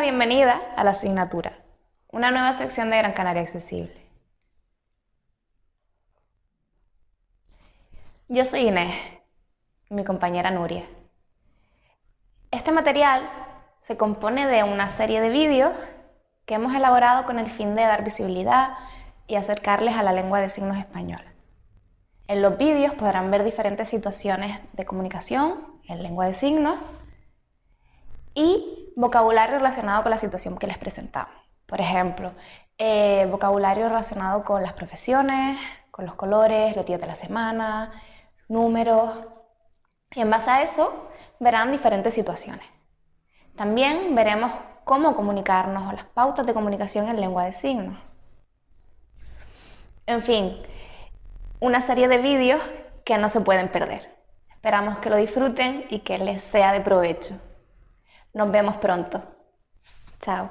Bienvenida a la asignatura, una nueva sección de Gran Canaria Accesible. Yo soy Inés, mi compañera Nuria. Este material se compone de una serie de vídeos que hemos elaborado con el fin de dar visibilidad y acercarles a la lengua de signos española. En los vídeos podrán ver diferentes situaciones de comunicación en lengua de signos y vocabulario relacionado con la situación que les presentamos. Por ejemplo, eh, vocabulario relacionado con las profesiones, con los colores, los días de la semana, números. Y en base a eso verán diferentes situaciones. También veremos cómo comunicarnos o las pautas de comunicación en lengua de signos. En fin, una serie de vídeos que no se pueden perder. Esperamos que lo disfruten y que les sea de provecho. Nos vemos pronto. Chao.